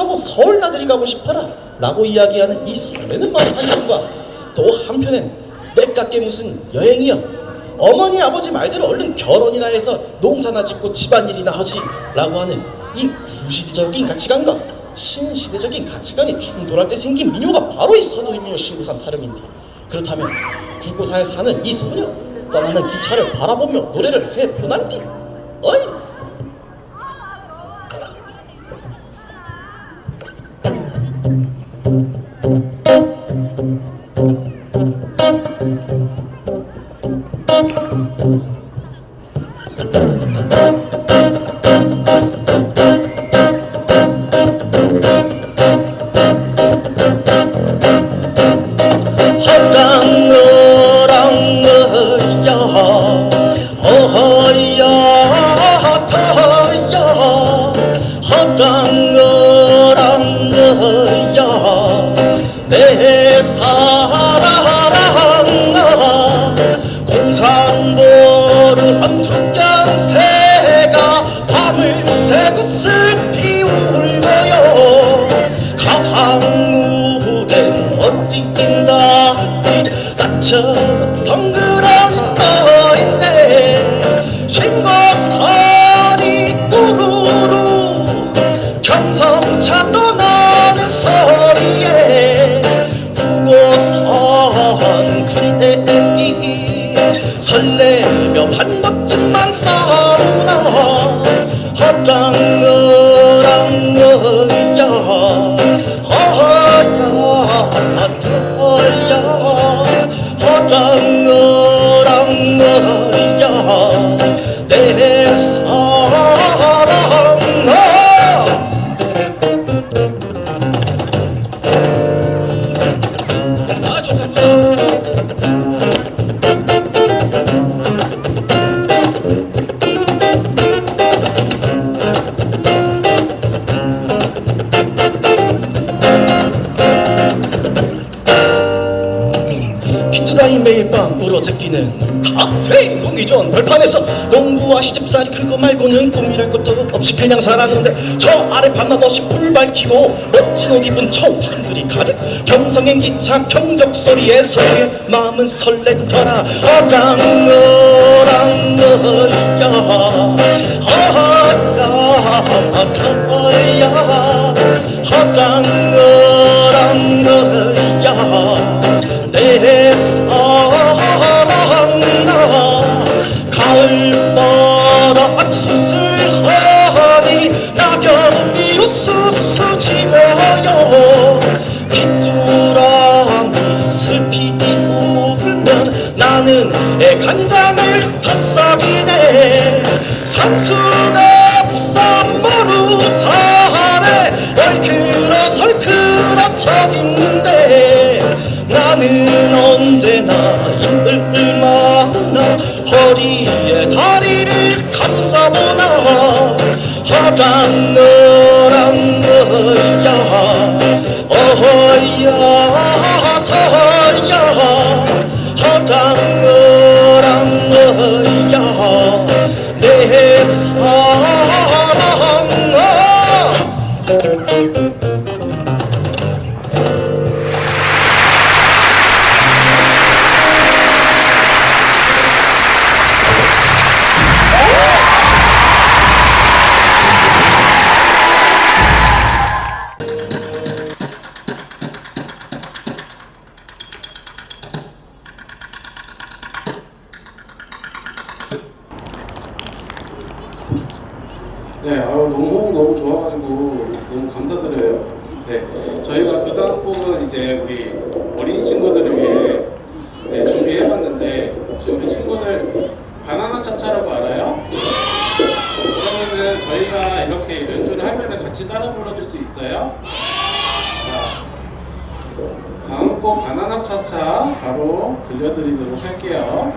타고 서울 나들이 가고 싶어라 라고 이야기하는 이 설레는 마음 한편과 또 한편엔 내깎게 무슨 여행이여. 어머니 아버지 말대로 얼른 결혼이나 해서 농사나 짓고 집안일이나 하지 라고 하는 이 구시대적인 가치관과 신시대적인 가치관이 충돌할 때 생긴 민요가 바로 이 서도민요 신고산 타령인데 그렇다면 구고사에 사는 이 소녀 떠나는 기차를 바라보며 노래를 해 보난디 어이 항무된 어린다 나처럼 덩그러니 떠있네. 신고선이 꾸루루 경성차 떠나는 소리에 구고선 군대기 설레 탁테인 공기존 벌판에서 농부와 시집살이 그거 말고는 꿈이랄 것도 없이 그냥 살았는데 저 아래 밤낮없이 불 밝히고 멋진 옷 입은 청춘들이 가득 경성행 기차 경적 소리에 소리에 마음은 설레더라 어랑어랑어야 어야 터야 허강어랑어 애간장을 탔싹이네. 산수갑 쌈무루 타네. 얼큰어 설큰어 쳐 입는데 나는 언제나 힘을 많아 허리에 다리를 감싸보나 허강 너랑 너야. 어허야 저희가 그 다음 곡은 이제 우리 어린이 친구들을 위해 네, 준비해봤는데 혹시 우리 친구들 바나나 차차라고 알아요? 그러면은 저희가 이렇게 연주를 하면은 같이 따라 불러줄 수 있어요? 자, 다음 곡 바나나 차차 바로 들려드리도록 할게요.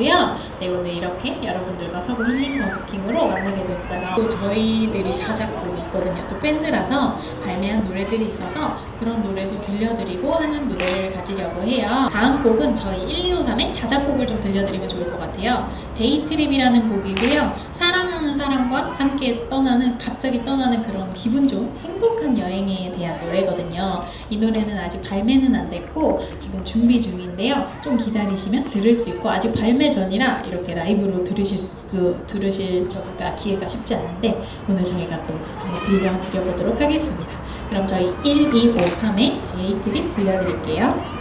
왔고요. 네, 오늘 이렇게 여러분들과 서구 힐링 버스킹으로 만나게 됐어요. 또 저희들이 자작곡이 있거든요. 또 밴드라서 발매한 노래들이 있어서 그런 노래도 들려드리고 하는 무대를 가지려고 해요. 다음 곡은 저희 1253의 자작곡을 좀 들려드리면 좋을 것 같아요. Day Trip이라는 곡이고요. 사랑하는 사람과 함께 떠나는, 갑자기 떠나는 그런 기분 좋은 행복한 여행에 대한 노래거든요. 이 노래는 아직 발매는 안 됐고 지금 준비 중인데요. 좀 기다리시면 들을 수 있고 아직 발매 전이라 이렇게 라이브로 들으실 수 들으실 저기가 기회가 쉽지 않은데 오늘 저희가 또 한번 들려드려 보도록 하겠습니다. 그럼 저희 1253의 데이트립 들려드릴게요.